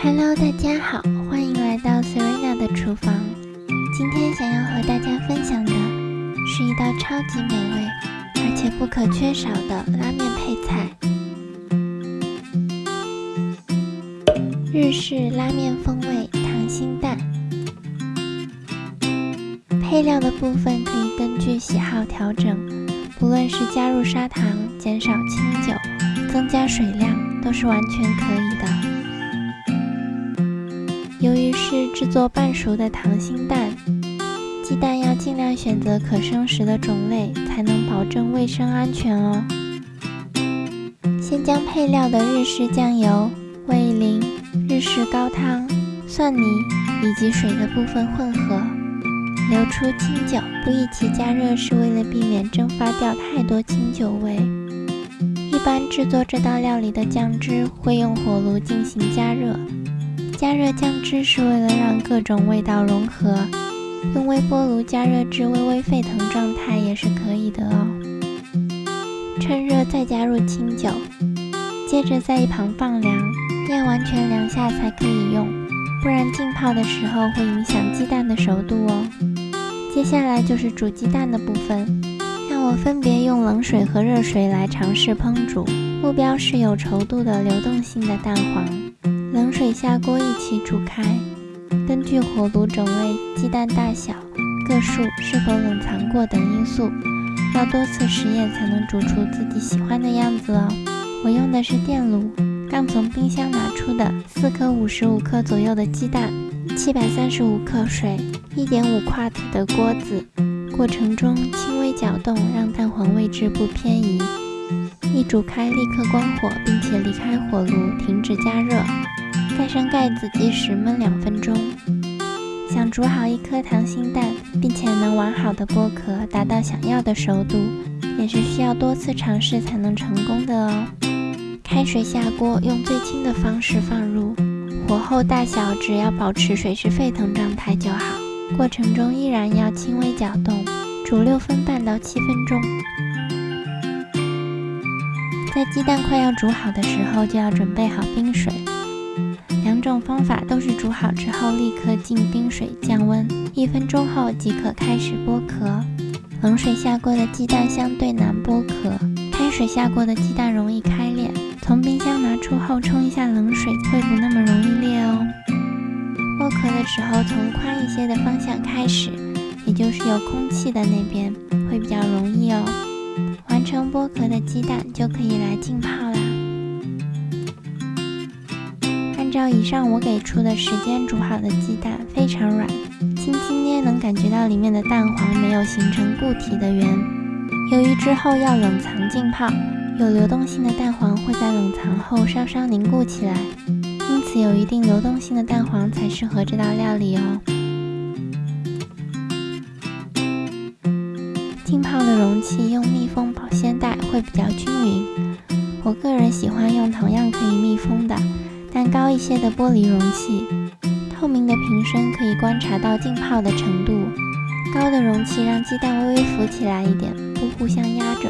Hello，大家好，欢迎来到 Serena 的厨房。今天想要和大家分享的是一道超级美味而且不可缺少的拉面配菜——日式拉面风味溏心蛋。配料的部分可以根据喜好调整，不论是加入砂糖、减少清酒、增加水量，都是完全可以的。由于是制作半熟的溏心蛋，鸡蛋要尽量选择可生食的种类，才能保证卫生安全哦。先将配料的日式酱油、味淋。日式高汤、蒜泥以及水的部分混合，流出清酒。不一起加热是为了避免蒸发掉太多清酒味。一般制作这道料理的酱汁会用火炉进行加热，加热酱汁是为了让各种味道融合。用微波炉加热至微微沸腾状态也是可以的哦。趁热再加入清酒，接着在一旁放凉。要完全凉下才可以用，不然浸泡的时候会影响鸡蛋的熟度哦。接下来就是煮鸡蛋的部分，让我分别用冷水和热水来尝试烹煮，目标是有稠度的流动性的蛋黄。冷水下锅一起煮开，根据火炉种类、鸡蛋大小、个数、是否冷藏过等因素，要多次实验才能煮出自己喜欢的样子哦。我用的是电炉。刚从冰箱拿出的四颗五十五克左右的鸡蛋，七百三十五克水，一点五夸子的锅子。过程中轻微搅动，让蛋黄位置不偏移。一煮开，立刻关火，并且离开火炉，停止加热。盖上盖子，计时焖两分钟。想煮好一颗溏心蛋，并且能完好的剥壳，达到想要的熟度，也是需要多次尝试才能成功的哦。开水下锅，用最轻的方式放入，火候大小只要保持水是沸腾状态就好。过程中依然要轻微搅动，煮六分半到七分钟。在鸡蛋快要煮好的时候，就要准备好冰水。两种方法都是煮好之后立刻进冰水降温，一分钟后即可开始剥壳。冷水下锅的鸡蛋相对难剥壳，开水下锅的鸡蛋容易开裂。从冰箱拿出后冲一下冷水，会不那么容易裂哦。剥壳的时候，从宽一些的方向开始，也就是有空气的那边，会比较容易哦。完成剥壳的鸡蛋就可以来浸泡啦。按照以上我给出的时间煮好的鸡蛋非常软，轻轻捏能感觉到里面的蛋黄没有形成固体的圆。由于之后要冷藏浸泡。有流动性的蛋黄会在冷藏后稍稍凝固起来，因此有一定流动性的蛋黄才适合这道料理哦。浸泡的容器用密封保鲜袋会比较均匀。我个人喜欢用同样可以密封的，但高一些的玻璃容器。透明的瓶身可以观察到浸泡的程度。高的容器让鸡蛋微微浮起来一点，不互相压着。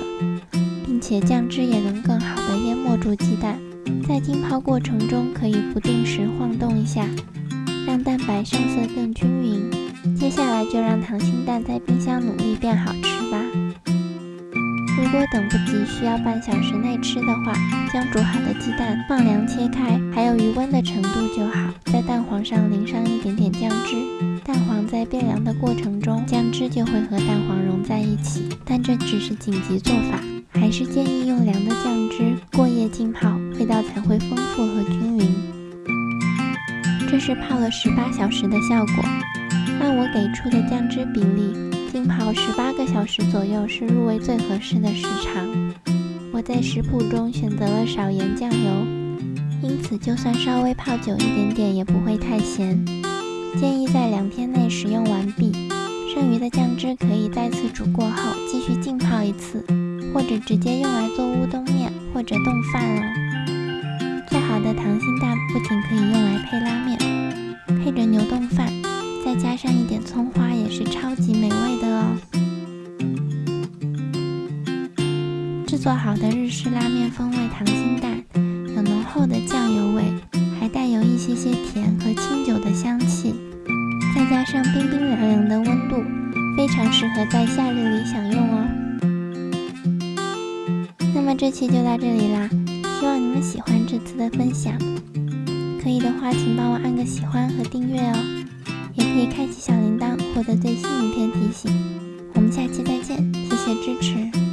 并且酱汁也能更好的淹没住鸡蛋，在浸泡过程中可以不定时晃动一下，让蛋白上色更均匀。接下来就让溏心蛋在冰箱努力变好吃吧。如果等不及需要半小时内吃的话，将煮好的鸡蛋放凉切开，还有余温的程度就好，在蛋黄上淋上一点点酱汁。蛋黄在变凉的过程中，酱汁就会和蛋黄融在一起，但这只是紧急做法。还是建议用凉的酱汁过夜浸泡，味道才会丰富和均匀。这是泡了十八小时的效果。按我给出的酱汁比例，浸泡十八个小时左右是入味最合适的时长。我在食谱中选择了少盐酱油，因此就算稍微泡久一点点也不会太咸。建议在两天内食用完毕。剩余的酱汁可以再次煮过后继续浸泡一次。或者直接用来做乌冬面或者冻饭哦。做好的溏心蛋不仅可以用来配拉做好的日式拉面风味溏心蛋，有浓厚的酱油味，还带有一些些甜和清酒的香气，再加上冰冰凉凉的温度，非常适合在夏日里享用哦。那么这期就到这里啦，希望你们喜欢这次的分享。可以的话，请帮我按个喜欢和订阅哦，也可以开启小铃铛获得最新影片提醒。我们下期再见，谢谢支持。